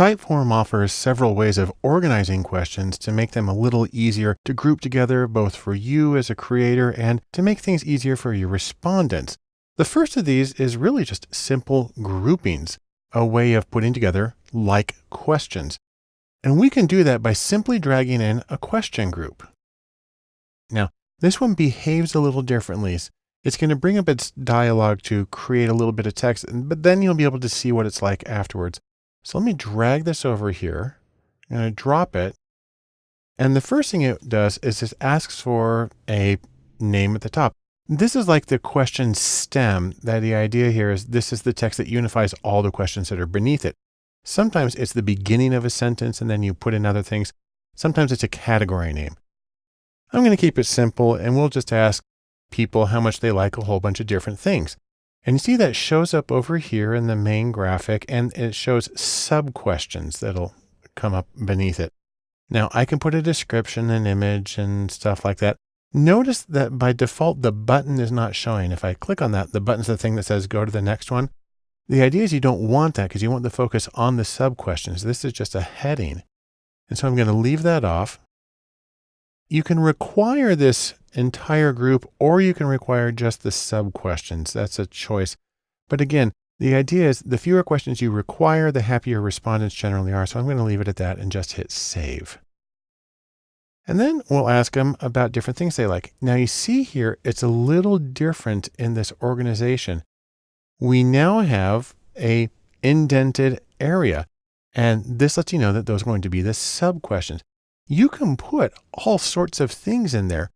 Typeform offers several ways of organizing questions to make them a little easier to group together, both for you as a creator and to make things easier for your respondents. The first of these is really just simple groupings, a way of putting together like questions. And we can do that by simply dragging in a question group. Now, this one behaves a little differently. It's going to bring up its dialog to create a little bit of text, but then you'll be able to see what it's like afterwards. So let me drag this over here. I'm going to drop it. And the first thing it does is it asks for a name at the top. This is like the question stem that the idea here is this is the text that unifies all the questions that are beneath it. Sometimes it's the beginning of a sentence and then you put in other things. Sometimes it's a category name. I'm going to keep it simple and we'll just ask people how much they like a whole bunch of different things. And you see that shows up over here in the main graphic and it shows sub questions that'll come up beneath it. Now I can put a description, an image and stuff like that. Notice that by default, the button is not showing. If I click on that, the button's the thing that says go to the next one. The idea is you don't want that because you want the focus on the sub questions. This is just a heading. And so I'm going to leave that off. You can require this entire group, or you can require just the sub questions. That's a choice. But again, the idea is the fewer questions you require, the happier respondents generally are. So I'm going to leave it at that and just hit save. And then we'll ask them about different things they like. Now you see here, it's a little different in this organization. We now have a indented area. And this lets you know that those are going to be the sub questions. You can put all sorts of things in there.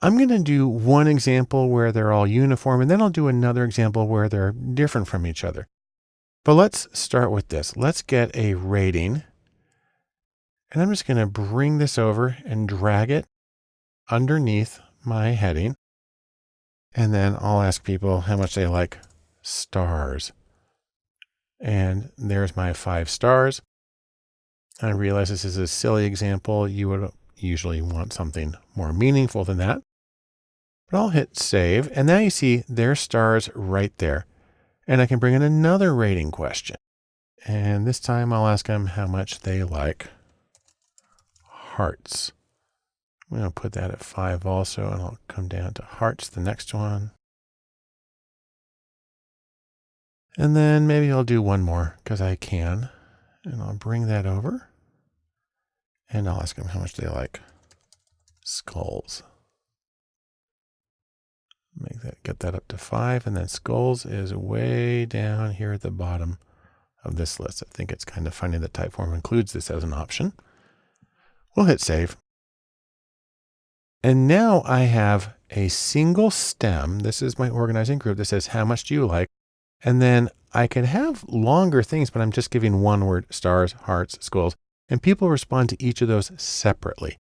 I'm going to do one example where they're all uniform, and then I'll do another example where they're different from each other. But let's start with this. Let's get a rating. And I'm just going to bring this over and drag it underneath my heading. And then I'll ask people how much they like stars. And there's my five stars. I realize this is a silly example. You would usually want something more meaningful than that. But I'll hit save. And now you see their stars right there. And I can bring in another rating question. And this time I'll ask them how much they like hearts. I'm going to put that at five also, and I'll come down to hearts, the next one. And then maybe I'll do one more because I can. And I'll bring that over. And I'll ask them how much they like skulls. Make that, get that up to five. And then skulls is way down here at the bottom of this list. I think it's kind of funny that Typeform includes this as an option. We'll hit save. And now I have a single stem. This is my organizing group that says, how much do you like? And then I could have longer things, but I'm just giving one word, stars, hearts, skulls, and people respond to each of those separately.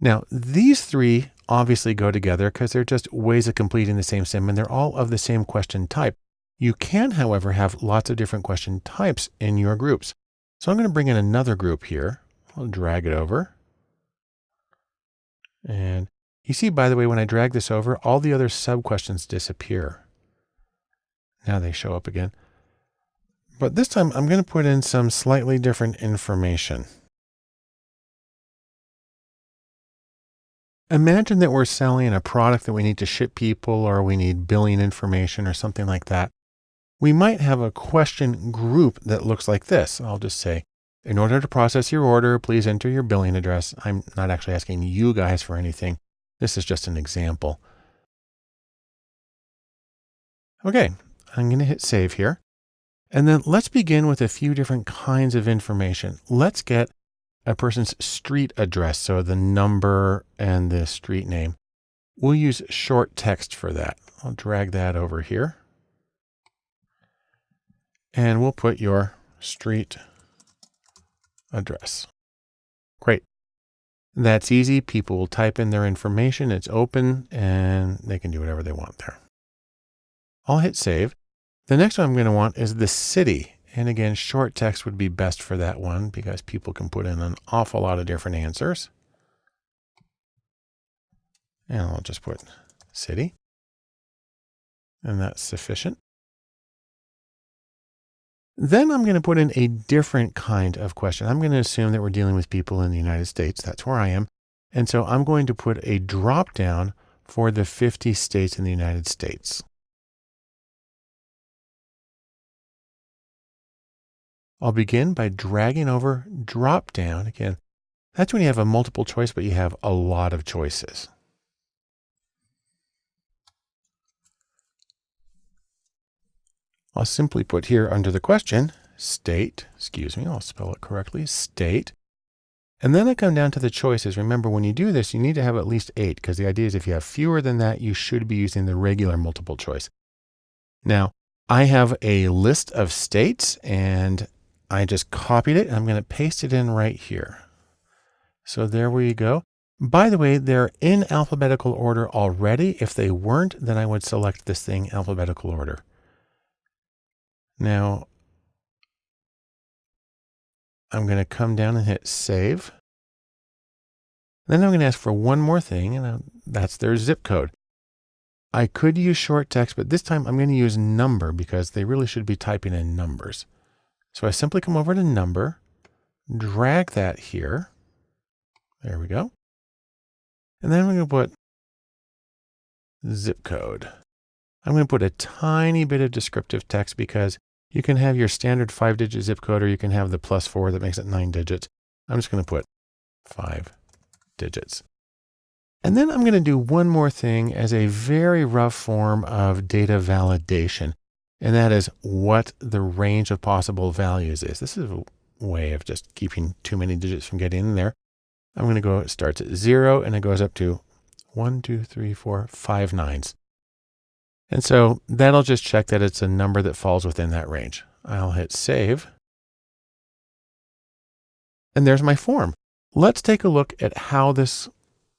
Now, these three obviously go together because they're just ways of completing the same sim and they're all of the same question type. You can, however, have lots of different question types in your groups. So I'm going to bring in another group here. I'll drag it over. And you see, by the way, when I drag this over, all the other sub questions disappear. Now they show up again. But this time I'm going to put in some slightly different information. Imagine that we're selling a product that we need to ship people or we need billing information or something like that. We might have a question group that looks like this. I'll just say, in order to process your order, please enter your billing address. I'm not actually asking you guys for anything. This is just an example. Okay, I'm going to hit save here. And then let's begin with a few different kinds of information. Let's get a person's street address. So the number and the street name. We'll use short text for that. I'll drag that over here. And we'll put your street address. Great. That's easy. People will type in their information. It's open and they can do whatever they want there. I'll hit save. The next one I'm going to want is the city. And again, short text would be best for that one because people can put in an awful lot of different answers. And I'll just put city. And that's sufficient. Then I'm going to put in a different kind of question. I'm going to assume that we're dealing with people in the United States. That's where I am. And so I'm going to put a drop down for the 50 states in the United States. I'll begin by dragging over drop down. Again, that's when you have a multiple choice, but you have a lot of choices. I'll simply put here under the question, state, excuse me, I'll spell it correctly, state. And then I come down to the choices. Remember, when you do this, you need to have at least eight, because the idea is if you have fewer than that, you should be using the regular multiple choice. Now, I have a list of states, and I just copied it. I'm going to paste it in right here. So there we go. By the way, they're in alphabetical order already. If they weren't, then I would select this thing alphabetical order. Now, I'm going to come down and hit save. Then I'm going to ask for one more thing, and uh, that's their zip code. I could use short text, but this time I'm going to use number because they really should be typing in numbers. So I simply come over to number, drag that here. There we go. And then I'm going to put zip code. I'm going to put a tiny bit of descriptive text because you can have your standard five digit zip code or you can have the plus four that makes it nine digits. I'm just going to put five digits. And then I'm going to do one more thing as a very rough form of data validation. And that is what the range of possible values is. This is a way of just keeping too many digits from getting in there. I'm going to go, it starts at zero and it goes up to one, two, three, four, five nines. And so that'll just check that it's a number that falls within that range. I'll hit save. And there's my form. Let's take a look at how this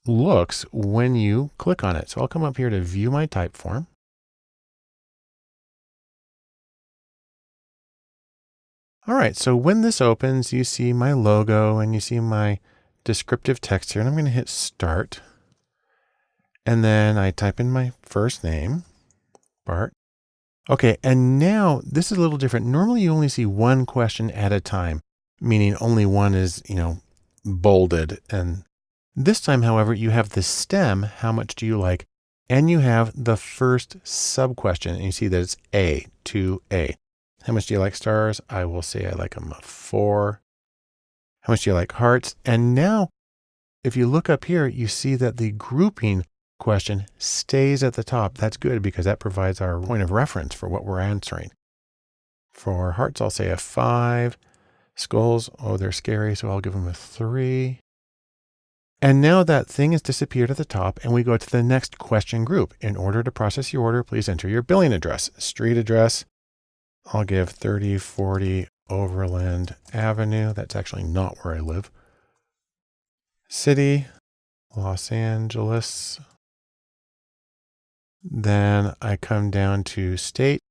looks when you click on it. So I'll come up here to view my type form. All right, so when this opens, you see my logo and you see my descriptive text here, and I'm going to hit start. And then I type in my first name, Bart. Okay, and now this is a little different. Normally you only see one question at a time, meaning only one is, you know, bolded. And this time, however, you have the stem, how much do you like? And you have the first sub question, and you see that it's A to A. How much do you like stars? I will say I like them a four. How much do you like hearts? And now, if you look up here, you see that the grouping question stays at the top. That's good because that provides our point of reference for what we're answering. For hearts, I'll say a five. Skulls, oh, they're scary, so I'll give them a three. And now that thing has disappeared at the top and we go to the next question group. In order to process your order, please enter your billing address, street address. I'll give 3040 Overland Avenue. That's actually not where I live. City, Los Angeles. Then I come down to state.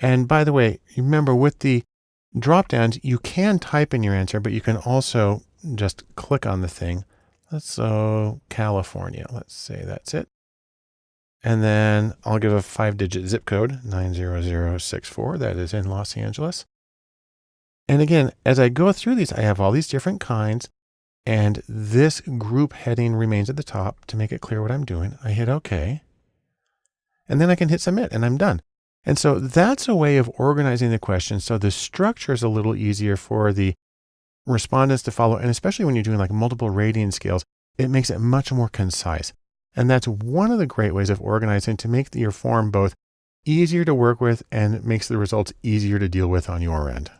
And by the way, remember with the drop downs, you can type in your answer, but you can also just click on the thing. Let's so uh, California. Let's say that's it. And then I'll give a five digit zip code 90064. That is in Los Angeles. And again, as I go through these, I have all these different kinds and this group heading remains at the top to make it clear what I'm doing. I hit OK. And then I can hit submit and I'm done. And so that's a way of organizing the questions. So the structure is a little easier for the respondents to follow. And especially when you're doing like multiple rating scales, it makes it much more concise. And that's one of the great ways of organizing to make your form both easier to work with and makes the results easier to deal with on your end.